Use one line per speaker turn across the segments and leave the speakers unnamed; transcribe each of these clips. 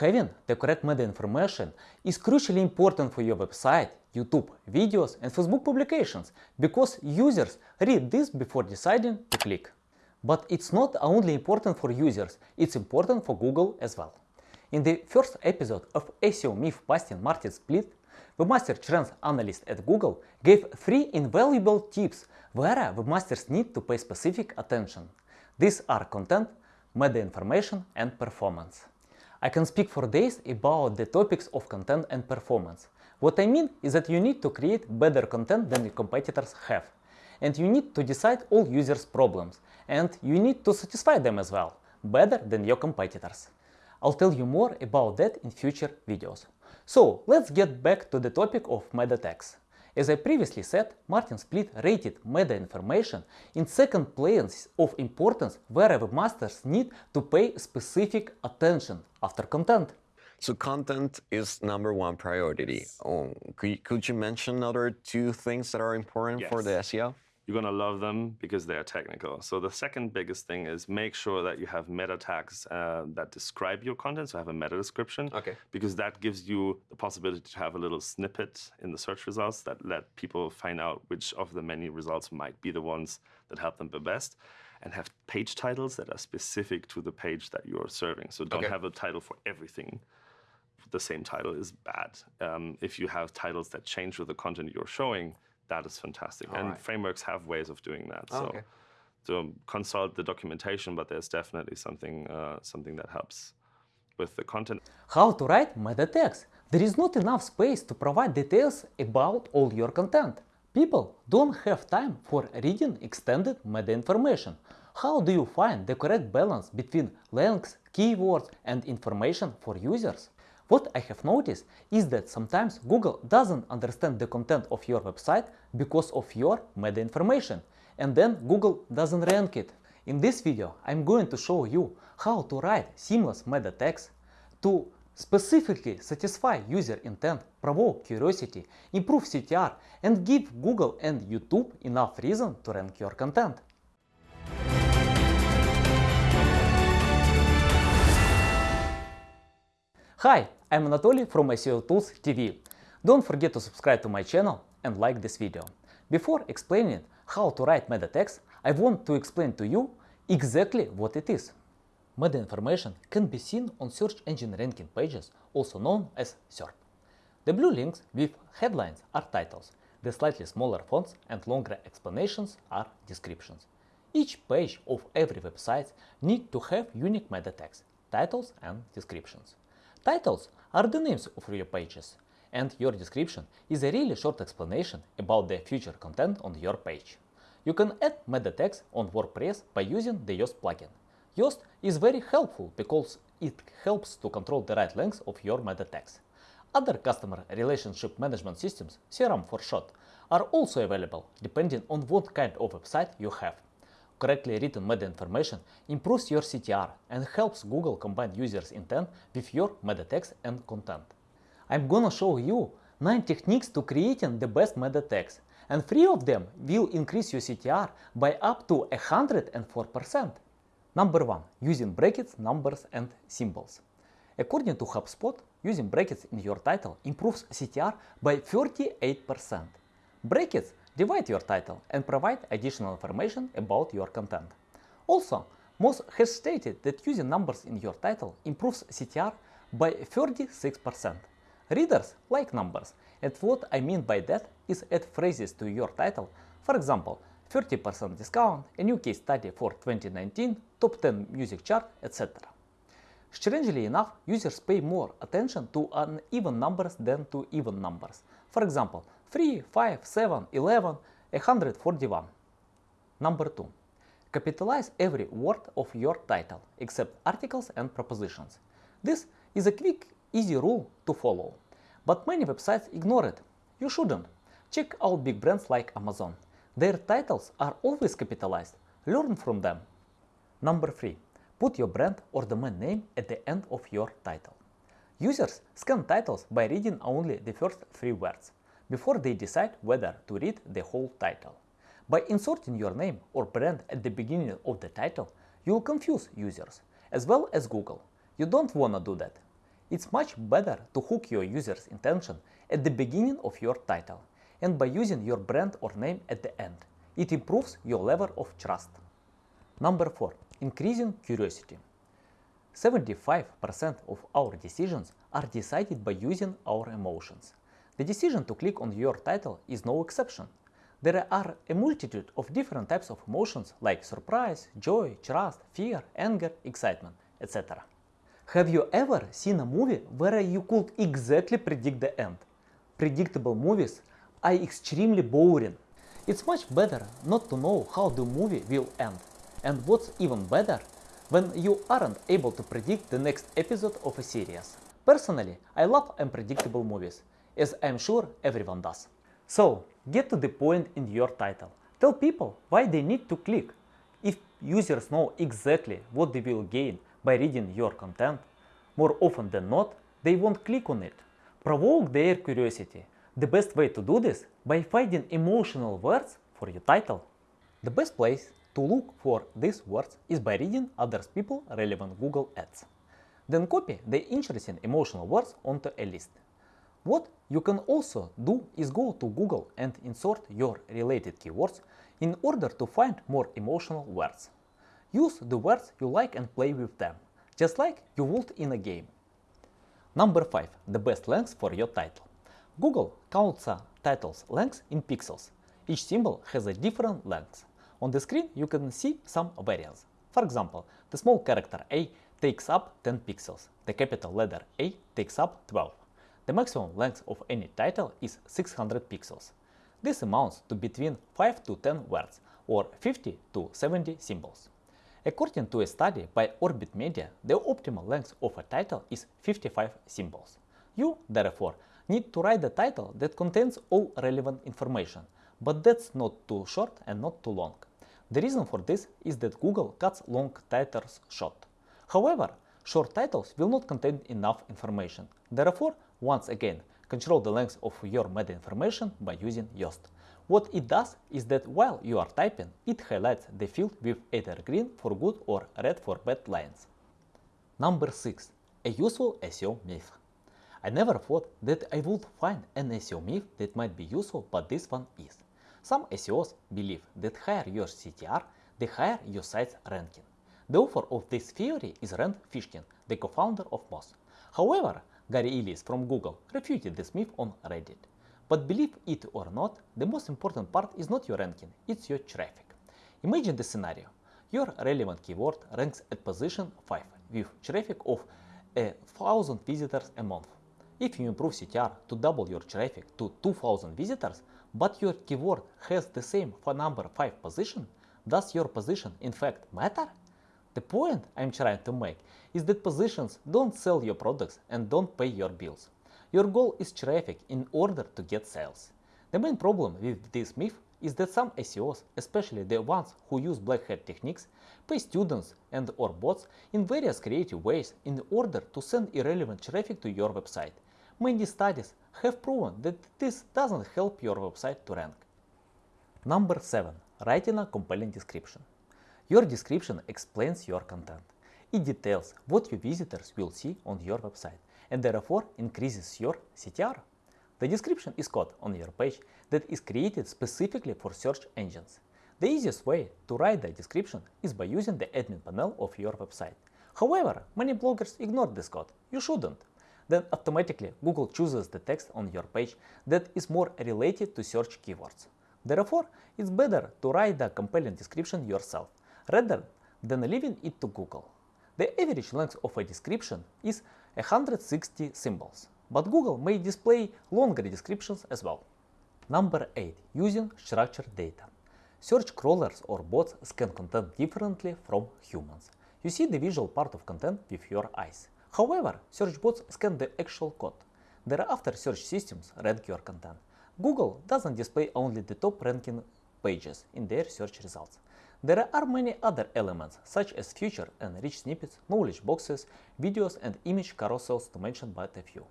Having the correct meta information is crucially important for your website, YouTube videos and Facebook publications because users read this before deciding to click. But it's not only important for users, it's important for Google as well. In the first episode of SEO Myth Busting Martin Splitt, webmaster trends analyst at Google gave three invaluable tips where webmasters need to pay specific attention. These are content, meta information and performance. I can speak for days about the topics of content and performance. What I mean is that you need to create better content than your competitors have. And you need to decide all users' problems. And you need to satisfy them as well, better than your competitors. I'll tell you more about that in future videos. So let's get back to the topic of meta tags. As I previously said, Martin Splitt rated meta information in second place of importance where webmasters need to pay specific attention after content.
So content is number one priority. Oh, could, could you mention other two things that are important for the SEO?
You're going to love them because they are technical. So the second biggest thing is make sure that you have meta tags uh, that describe your content. So have a meta description.
Okay.
Because that gives you the possibility to have a little snippet in the search results that let people find out which of the many results might be the ones that help them the best. And have page titles that are specific to the page that you're serving. So don't
Okay.
have a title for everything. The same title is bad. Um, if you have titles that change with the content you're showing, that is fantastic. and
Alright.
frameworks have ways of doing that.
Oh,
so,
okay.
so consult the documentation, but there's definitely something uh, something that helps with the content.
How to write meta tags? There is not enough space to provide details about all your content. People don't have time for reading extended meta information. How do you find the correct balance between length, keywords and information for users? What I have noticed is that sometimes Google doesn't understand the content of your website because of your meta information and then Google doesn't rank it. In this video I'm going to show you how to write seamless meta tags to specifically satisfy user intent, provoke curiosity, improve CTR and give Google and YouTube enough reason to rank your content. Hi, I'm Anatoly from SEO Tools TV. Don't forget to subscribe to my channel and like this video. Before explaining how to write meta tags, I want to explain to you exactly what it is. Meta information can be seen on search engine ranking pages, also known as SERP. The blue links with headlines are titles, the slightly smaller fonts and longer explanations are descriptions. Each page of every website need to have unique meta tags, titles and descriptions. Titles are the names of your pages, and your description is a really short explanation about the future content on your page. You can add meta tags on WordPress by using the Yoast plugin. Yoast is very helpful because it helps to control the right length of your meta tags. Other customer relationship management systems, CRM for short, are also available depending on what kind of website you have. Correctly written meta information improves your CTR and helps Google combine users' intent with your meta tags and content. I'm gonna show you 9 techniques to creating the best meta tags, and 3 of them will increase your CTR by up to 104%. Number 1. Using brackets, numbers and symbols. According to HubSpot, using brackets in your title improves CTR by 38%. Brackets divide your title and provide additional information about your content. Also, Moz has stated that using numbers in your title improves CTR by 36%. Readers like numbers, and what I mean by that is add phrases to your title, for example, 30% discount, a new case study for 2019, top 10 music chart, etc. Strangely enough, users pay more attention to uneven numbers than to even numbers. For example, 3, 5, 7, 11, 141. Number 2. Capitalize every word of your title, except articles and propositions. This is a quick, easy rule to follow, but many websites ignore it. You shouldn't. Check out big brands like Amazon. Their titles are always capitalized. Learn from them. Number 3. Put your brand or domain name at the end of your title. Users scan titles by reading only the first three words before they decide whether to read the whole title. By inserting your name or brand at the beginning of the title, you will confuse users, as well as Google. You don't want to do that. It's much better to hook your user's intention at the beginning of your title and by using your brand or name at the end. It improves your level of trust. Number 4. Increasing curiosity. 75% of our decisions are decided by using our emotions. The decision to click on your title is no exception. There are a multitude of different types of emotions like surprise, joy, trust, fear, anger, excitement, etc. Have you ever seen a movie where you could exactly predict the end? Predictable movies are extremely boring. It's much better not to know how the movie will end. And what's even better, when you aren't able to predict the next episode of a series. Personally, I love unpredictable movies, as I'm sure everyone does. So, get to the point in your title. Tell people why they need to click. If users know exactly what they will gain by reading your content, more often than not, they won't click on it. Provoke their curiosity. The best way to do this by finding emotional words for your title. The best place to look for these words is by reading other people relevant Google ads. Then copy the interesting emotional words onto a list. What you can also do is go to Google and insert your related keywords in order to find more emotional words. Use the words you like and play with them, just like you would in a game. Number 5. The best length for your title. Google counts a title's length in pixels. Each symbol has a different length. On the screen you can see some variants. For example, the small character A takes up 10 pixels, the capital letter A takes up 12. The maximum length of any title is 600 pixels. This amounts to between 5 to 10 words or 50 to 70 symbols. According to a study by Orbit Media, the optimal length of a title is 55 symbols. You, therefore, need to write a title that contains all relevant information, but that's not too short and not too long. The reason for this is that Google cuts long titles short. However, short titles will not contain enough information. Therefore, once again, control the length of your meta information by using Yoast. What it does is that while you are typing, it highlights the field with either green for good or red for bad lines. Number 6. A useful SEO myth. I never thought that I would find an SEO myth that might be useful, but this one is. Some SEOs believe that higher your CTR, the higher your site's ranking. The author of this theory is Rand Fishkin, the co-founder of Moz. However, Gary Illyes from Google refuted this myth on Reddit. But believe it or not, the most important part is not your ranking, it's your traffic. Imagine the scenario. Your relevant keyword ranks at position 5 with traffic of a thousand visitors a month. If you improve CTR to double your traffic to 2000 visitors, but your keyword has the same number 5 position, does your position in fact matter? The point I'm trying to make is that positions don't sell your products and don't pay your bills. Your goal is traffic in order to get sales. The main problem with this myth is that some SEOs, especially the ones who use black hat techniques, pay students and or bots in various creative ways in order to send irrelevant traffic to your website. Many studies have proven that this doesn't help your website to rank. Number 7. Writing a compelling description. Your description explains your content. It details what your visitors will see on your website and therefore increases your CTR. The description is code on your page that is created specifically for search engines. The easiest way to write the description is by using the admin panel of your website. However, many bloggers ignore this code. You shouldn't then automatically Google chooses the text on your page that is more related to search keywords. Therefore, it's better to write the compelling description yourself rather than leaving it to Google. The average length of a description is 160 symbols, but Google may display longer descriptions as well. Number 8. Using structured data. Search crawlers or bots scan content differently from humans. You see the visual part of content with your eyes. However, search bots scan the actual code. Thereafter, search systems rank your content. Google doesn't display only the top ranking pages in their search results. There are many other elements such as feature and rich snippets, knowledge boxes, videos and image carousels to mention but a few.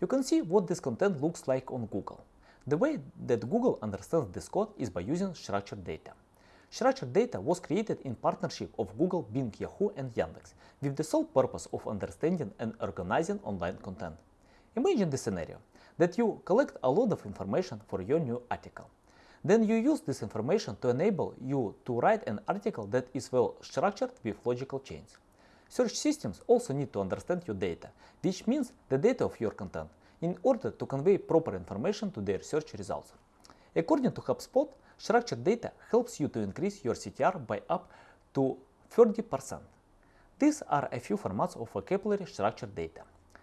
You can see what this content looks like on Google. The way that Google understands this code is by using structured data. Structured data was created in partnership of Google, Bing, Yahoo and Yandex with the sole purpose of understanding and organizing online content. Imagine the scenario that you collect a lot of information for your new article. Then you use this information to enable you to write an article that is well structured with logical chains. Search systems also need to understand your data, which means the data of your content, in order to convey proper information to their search results. According to HubSpot, structured data helps you to increase your CTR by up to 30%. These are a few formats of vocabulary structured data.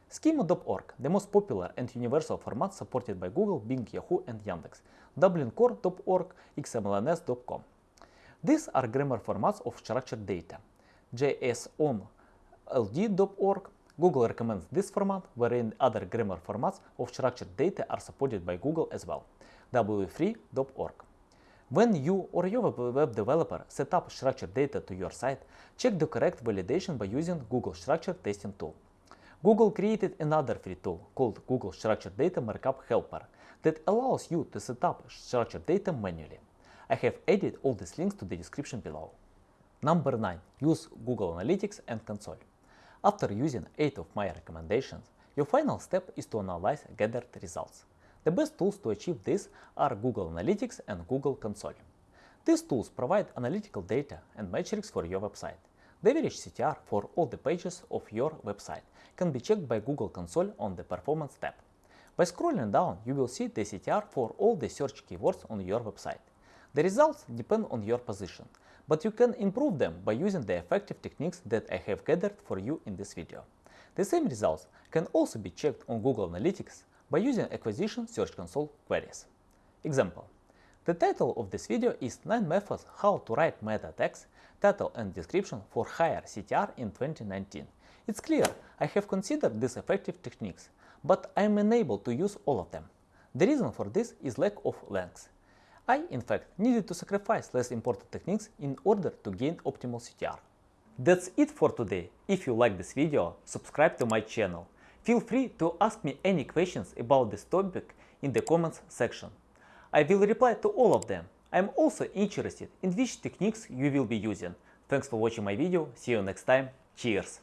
Schema.org, the most popular and universal format supported by Google, Bing, Yahoo and Yandex. Dublincore.org, xmlns.com. These are grammar formats of structured data. JSONLD.org, Google recommends this format, wherein other grammar formats of structured data are supported by Google as well. W3.org. When you or your web developer set up structured data to your site, check the correct validation by using Google Structured Testing Tool. Google created another free tool called Google Structured Data Markup Helper that allows you to set up structured data manually. I have added all these links to the description below. Number 9. Use Google Analytics and Console. After using 8 of my recommendations, your final step is to analyze gathered results. The best tools to achieve this are Google Analytics and Google Console. These tools provide analytical data and metrics for your website. The average CTR for all the pages of your website can be checked by Google Console on the Performance tab. By scrolling down, you will see the CTR for all the search keywords on your website. The results depend on your position, but you can improve them by using the effective techniques that I have gathered for you in this video. The same results can also be checked on Google Analytics by using Acquisition Search Console queries. Example. The title of this video is 9 methods how to write meta tags, title and description for higher CTR in 2019. It's clear I have considered these effective techniques, but I am unable to use all of them. The reason for this is lack of length. I, in fact, needed to sacrifice less important techniques in order to gain optimal CTR. That's it for today. If you like this video, subscribe to my channel. Feel free to ask me any questions about this topic in the comments section. I will reply to all of them. I am also interested in which techniques you will be using. Thanks for watching my video. See you next time. Cheers!